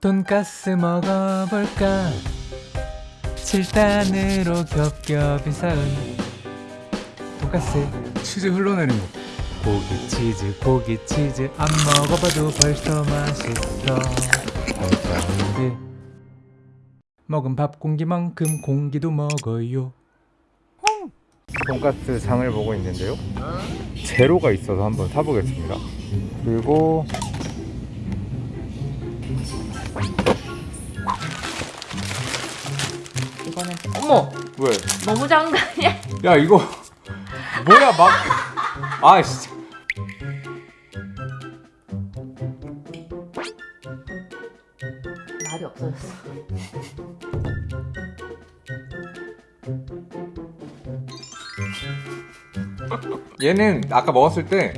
돈가스 먹어볼까? 7단으로 겹겹이 쌓은 돈가스. 치즈 흘러내린 거. 고기 치즈 고기 치즈. 안 먹어봐도 벌써 맛있어. 사운드 먹은 밥 공기만큼 공기도 먹어요. 돈가스 장을 보고 있는데요. 제로가 있어서 한번 사보겠습니다. 그리고 이거는 어머 왜? 너무 아니야? 야 이거 뭐야 막 아 진짜 말이 없어졌어. 얘는 아까 먹었을 때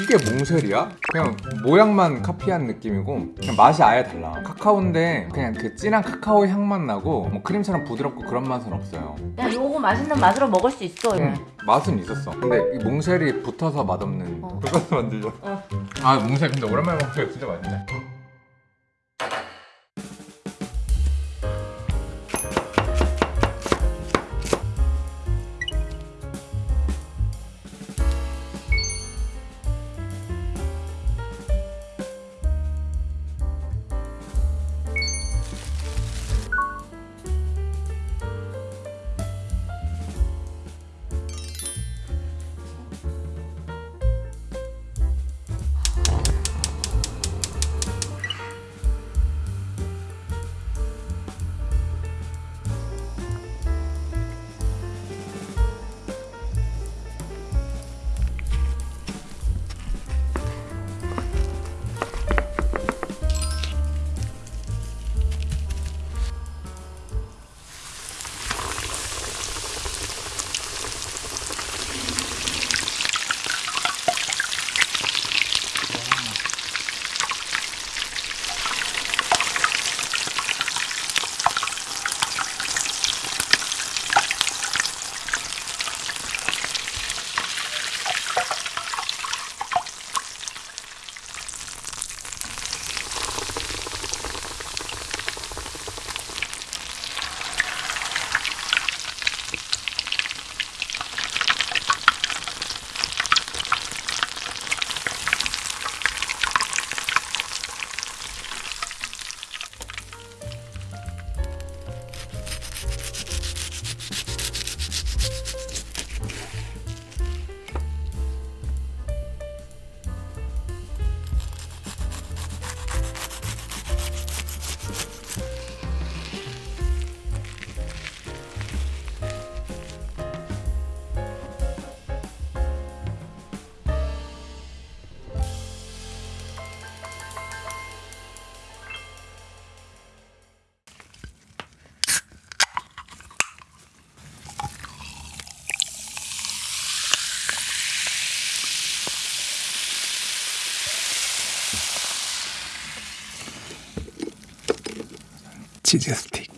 이게 몽쉘이야? 그냥 모양만 카피한 느낌이고 그냥 맛이 아예 달라 카카오인데 그냥 그 진한 카카오 향만 나고 뭐 크림처럼 부드럽고 그런 맛은 없어요 야 요거 맛있는 맛으로 먹을 수 있어. 응, 맛은 있었어 근데 이 몽쉘이 붙어서 맛없는 어. 돈가스 만들자 어. 아 몽쉘 근데 오랜만에 먹으니까 진짜 맛있네 치즈 스틱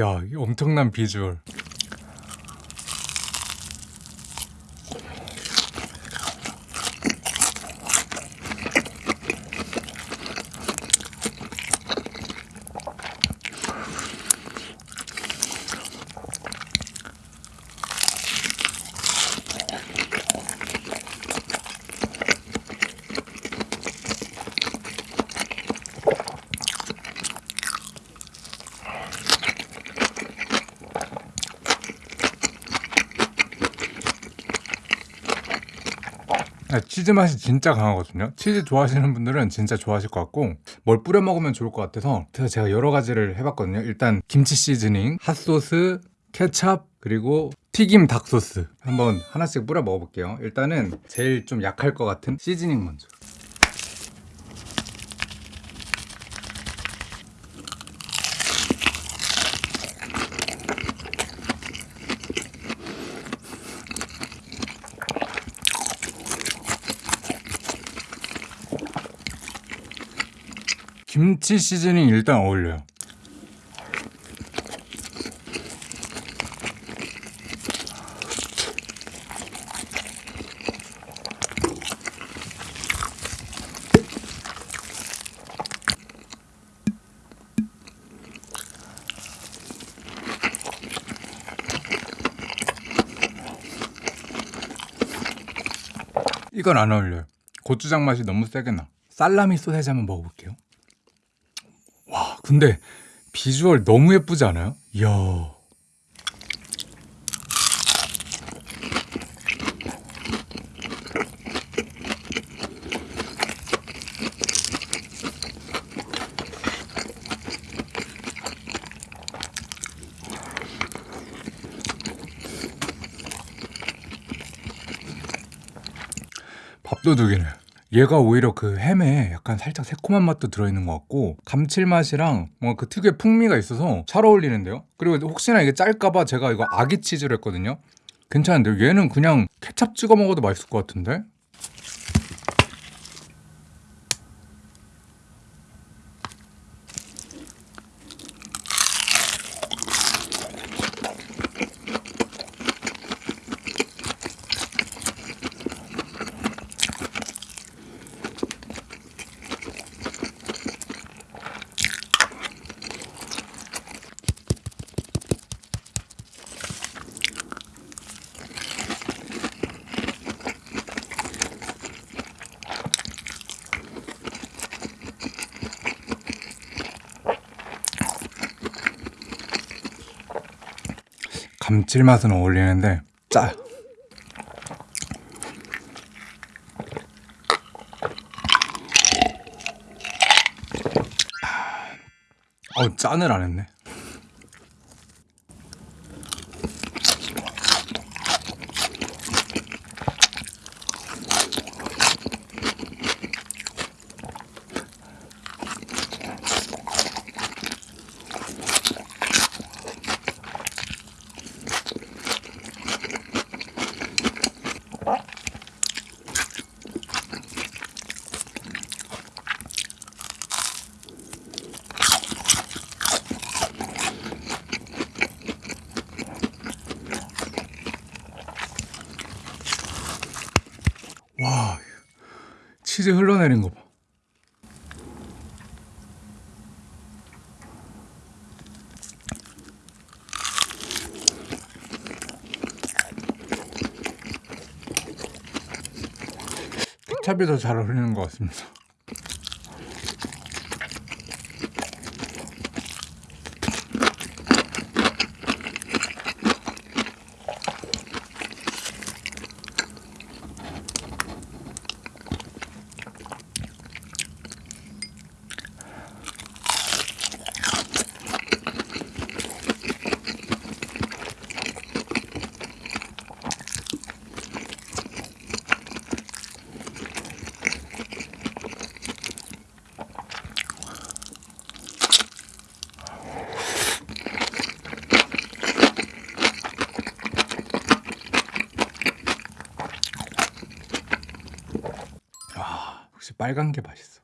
야, 이 엄청난 비주얼. 아, 치즈 맛이 진짜 강하거든요. 치즈 좋아하시는 분들은 진짜 좋아하실 것 같고 뭘 뿌려 먹으면 좋을 것 같아서 그래서 제가 여러 가지를 해봤거든요. 일단 김치 시즈닝, 핫소스, 케찹 그리고 튀김 닭소스 한번 하나씩 뿌려 먹어볼게요. 일단은 제일 좀 약할 것 같은 시즈닝 먼저 김치 시즈닝 일단 어울려요. 이건 안 어울려요. 고추장 맛이 너무 세게 나. 살라미 소세지 한번 먹어볼게요. 와, 근데 비주얼 너무 예쁘지 않아요? 이야. 밥도둑이네. 얘가 오히려 그 햄에 약간 살짝 새콤한 맛도 들어있는 것 같고 감칠맛이랑 뭔가 그 특유의 풍미가 있어서 잘 어울리는데요. 그리고 혹시나 이게 짤까봐 제가 이거 아기 치즈를 했거든요. 괜찮은데요. 얘는 그냥 케찹 찍어 먹어도 맛있을 것 같은데. 감칠맛은 어울리는데 짜. 어 짠을 안 했네. 치즈 흘러내린 거 봐. 케찹이 더 잘 어울리는 것 같습니다. 역시 빨간 게 맛있어.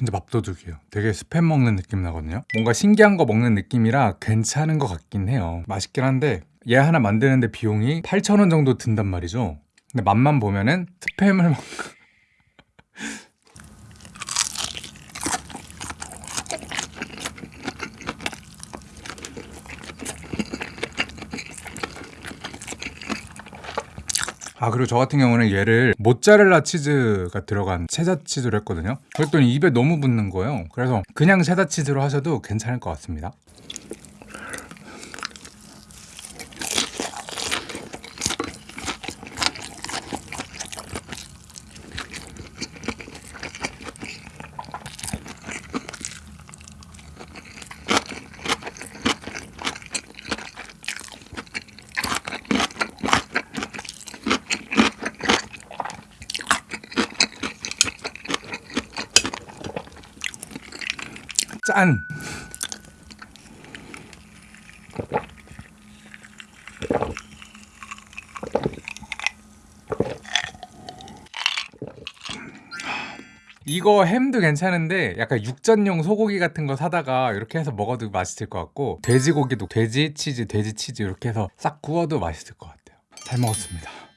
진짜 밥도둑이에요. 되게 스팸 먹는 느낌 나거든요. 뭔가 신기한 거 먹는 느낌이라 괜찮은 것 같긴 해요. 맛있긴 한데 얘 하나 만드는데 비용이 8,000원 정도 든단 말이죠. 근데 맛만 보면은 스팸을 먹... 아 그리고 저 같은 경우는 얘를 모짜렐라 치즈가 들어간 체자 치즈로 했거든요. 그랬더니 입에 너무 붙는 거예요. 그래서 그냥 체자 치즈로 하셔도 괜찮을 것 같습니다 짠! 이거 햄도 괜찮은데 약간 육전용 소고기 같은 거 사다가 이렇게 해서 먹어도 맛있을 것 같고 돼지고기도 돼지 치즈, 돼지 치즈 이렇게 해서 싹 구워도 맛있을 것 같아요. 잘 먹었습니다.